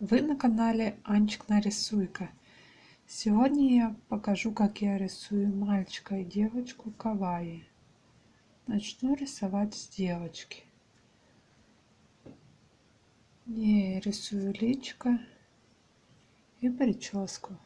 Вы на канале Анчик нарисуйка. Сегодня я покажу, как я рисую мальчика и девочку кавайи. Начну рисовать с девочки. Я рисую личко и прическу.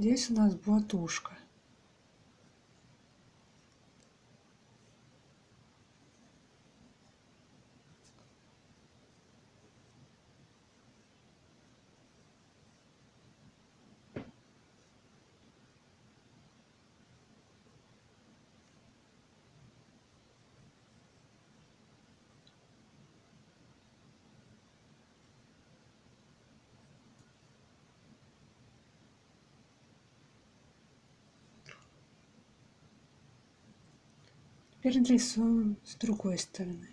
Здесь у нас будет ушко. Теперь рисуем с другой стороны.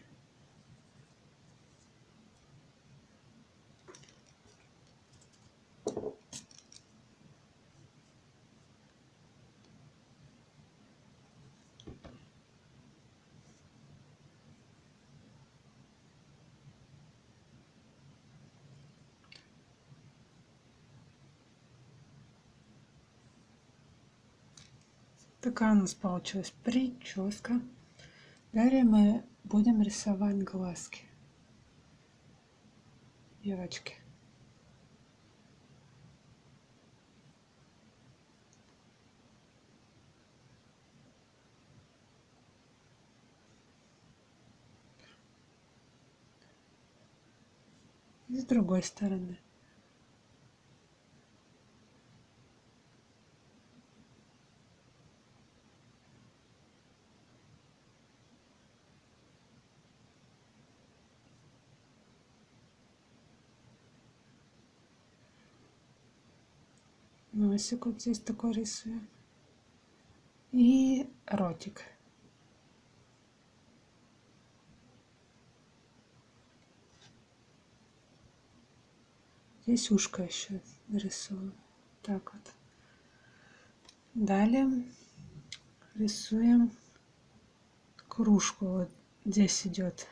Такая у нас получилась прическа. Далее мы будем рисовать глазки девочки. С другой стороны. Носик вот здесь такой рисуем. И ротик. Здесь ушко еще нарисую. Так вот. Далее рисуем кружку. Вот здесь идет.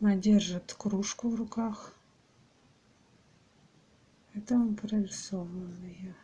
Она держит кружку в руках. Это он прорисованные.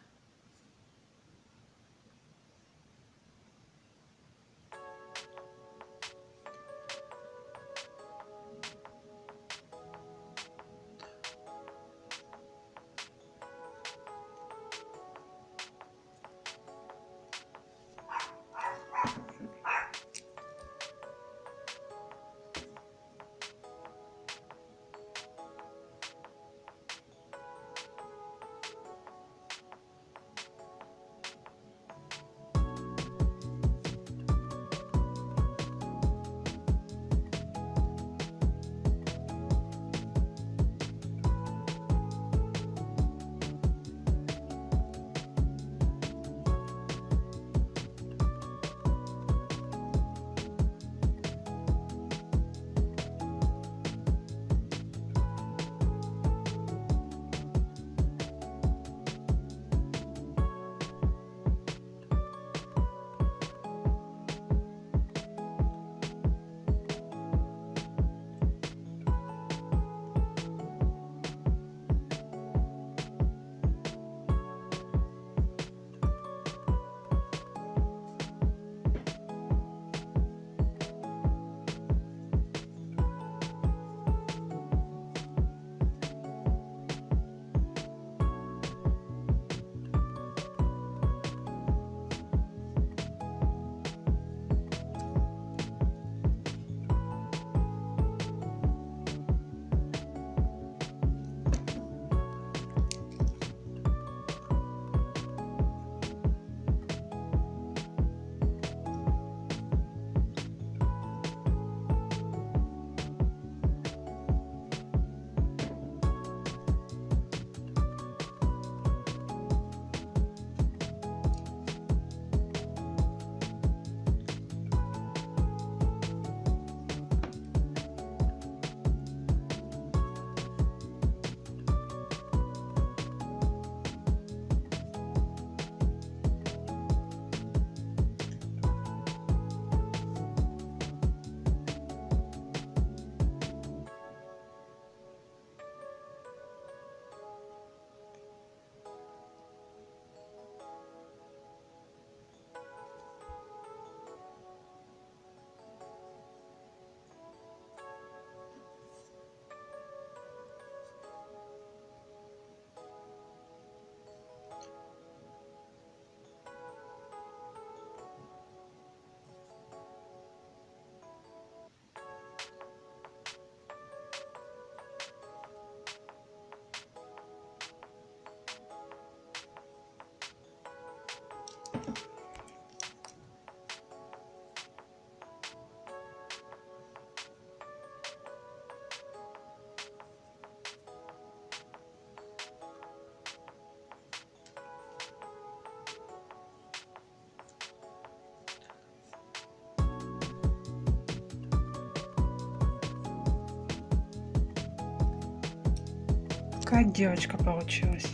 Такая девочка получилась.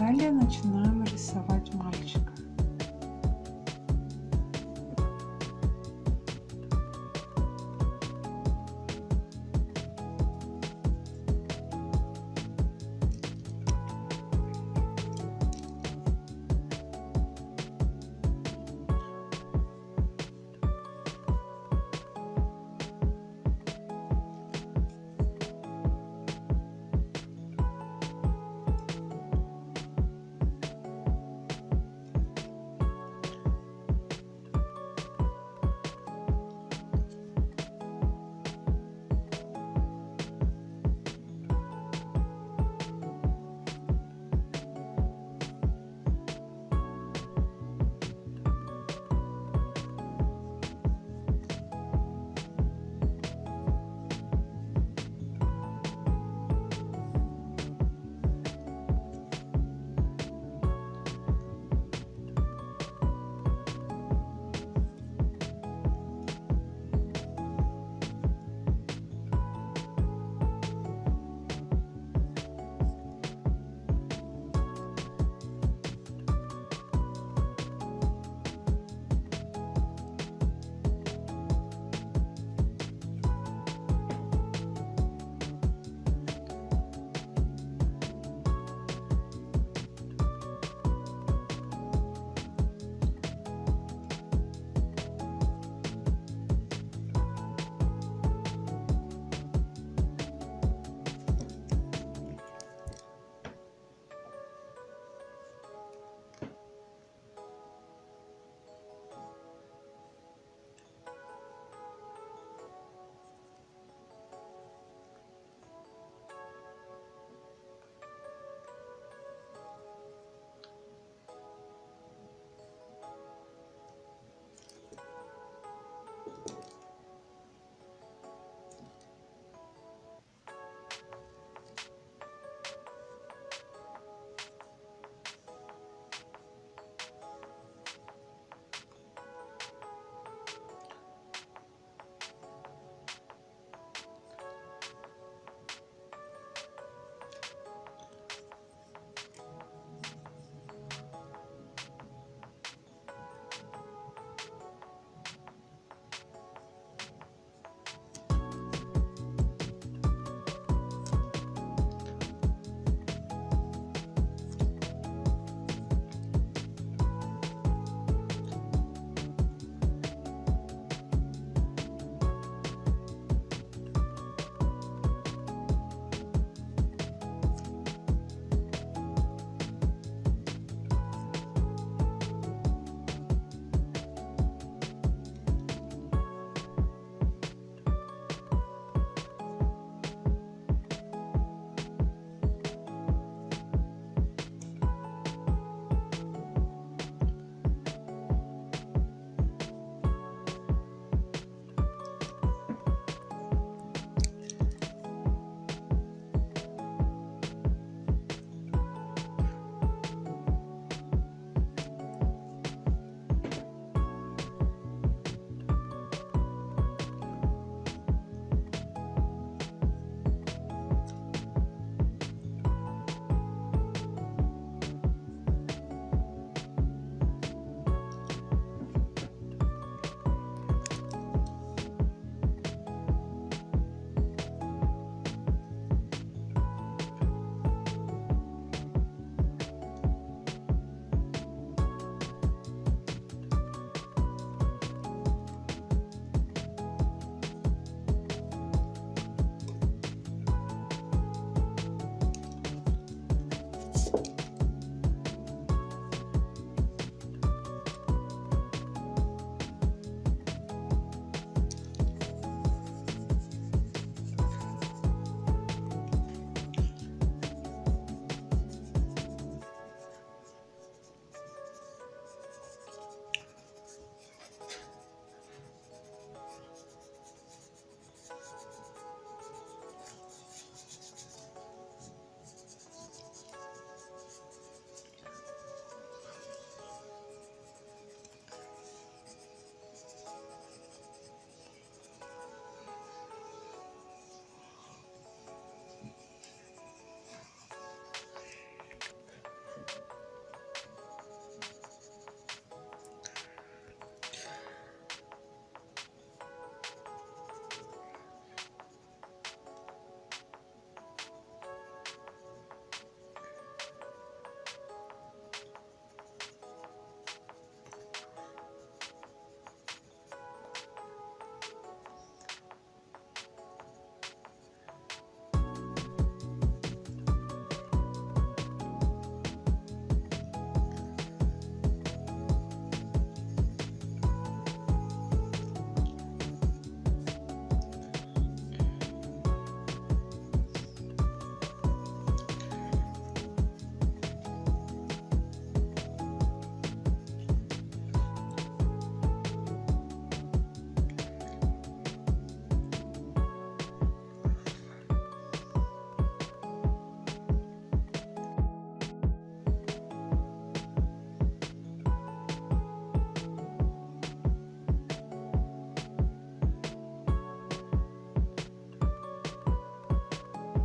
Далее начинаем рисовать мальчика.